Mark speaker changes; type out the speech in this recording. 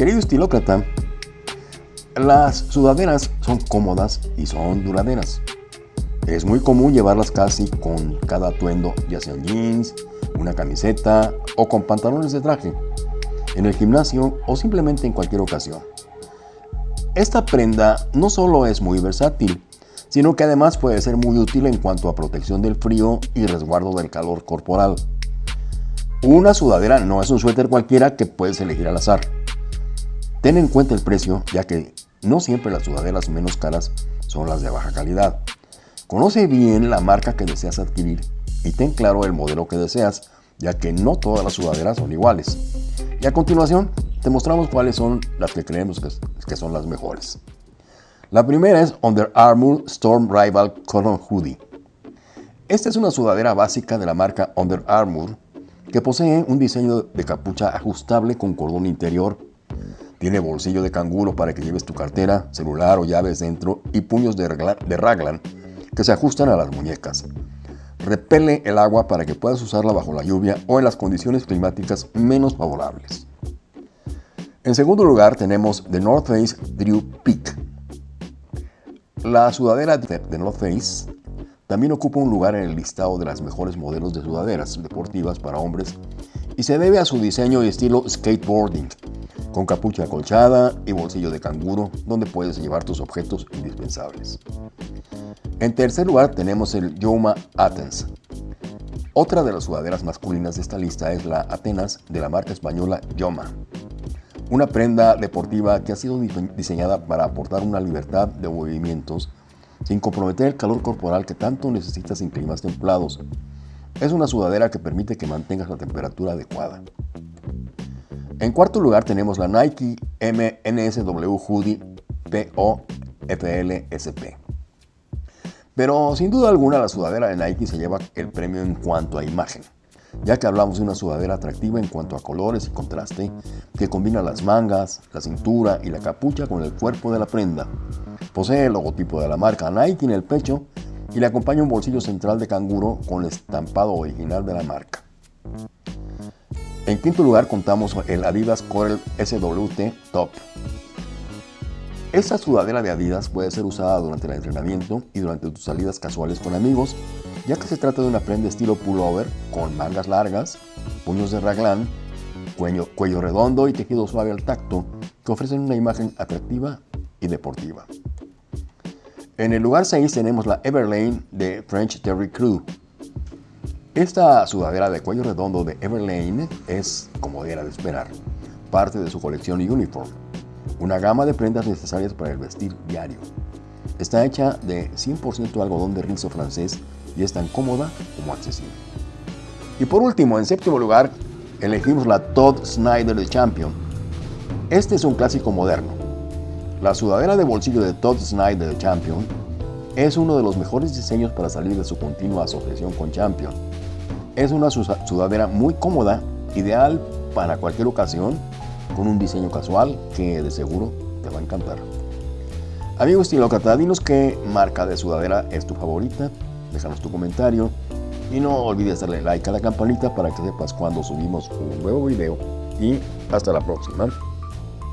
Speaker 1: Querido estilócrata, las sudaderas son cómodas y son duraderas. Es muy común llevarlas casi con cada atuendo, ya sean jeans, una camiseta o con pantalones de traje, en el gimnasio o simplemente en cualquier ocasión. Esta prenda no solo es muy versátil, sino que además puede ser muy útil en cuanto a protección del frío y resguardo del calor corporal. Una sudadera no es un suéter cualquiera que puedes elegir al azar. Ten en cuenta el precio, ya que no siempre las sudaderas menos caras son las de baja calidad. Conoce bien la marca que deseas adquirir y ten claro el modelo que deseas, ya que no todas las sudaderas son iguales. Y a continuación, te mostramos cuáles son las que creemos que son las mejores. La primera es Under Armour Storm Rival Cotton Hoodie. Esta es una sudadera básica de la marca Under Armour que posee un diseño de capucha ajustable con cordón interior. Tiene bolsillo de canguro para que lleves tu cartera, celular o llaves dentro y puños de, raglan que se ajustan a las muñecas. Repele el agua para que puedas usarla bajo la lluvia o en las condiciones climáticas menos favorables. En segundo lugar tenemos The North Face Drew Peak. La sudadera de North Face también ocupa un lugar en el listado de las mejores modelos de sudaderas deportivas para hombres y se debe a su diseño y estilo skateboarding, con capucha acolchada y bolsillo de canguro donde puedes llevar tus objetos indispensables. En tercer lugar tenemos el Yoma Athens. Otra de las sudaderas masculinas de esta lista es la Atenas de la marca española Yoma una prenda deportiva que ha sido diseñada para aportar una libertad de movimientos sin comprometer el calor corporal que tanto necesitas en climas templados. Es una sudadera que permite que mantengas la temperatura adecuada. En cuarto lugar tenemos la Nike MNSW Hoodie PO FLSP. Pero sin duda alguna la sudadera de Nike se lleva el premio en cuanto a imagen ya que hablamos de una sudadera atractiva en cuanto a colores y contraste, que combina las mangas, la cintura y la capucha con el cuerpo de la prenda. Posee el logotipo de la marca Nike en el pecho y le acompaña un bolsillo central de canguro con el estampado original de la marca. En quinto lugar contamos el Adidas Corel SWT Top. Esta sudadera de Adidas puede ser usada durante el entrenamiento y durante tus salidas casuales con amigos ya que se trata de una prenda estilo pullover con mangas largas, puños de raglan, cuello, cuello redondo y tejido suave al tacto que ofrecen una imagen atractiva y deportiva. En el lugar 6 tenemos la Everlane de French Terry Crew. Esta sudadera de cuello redondo de Everlane es, como era de esperar, parte de su colección Uniform, una gama de prendas necesarias para el vestir diario. Está hecha de 100% algodón de rizo francés y es tan cómoda como accesible. Y por último, en séptimo lugar, elegimos la Todd Snyder de Champion. Este es un clásico moderno. La sudadera de bolsillo de Todd Snyder de Champion es uno de los mejores diseños para salir de su continua asociación con Champion. Es una sudadera muy cómoda, ideal para cualquier ocasión, con un diseño casual que de seguro te va a encantar. Amigo estilócrata, dinos qué marca de sudadera es tu favorita déjanos tu comentario y no olvides darle like a la campanita para que sepas cuando subimos un nuevo video y hasta la próxima.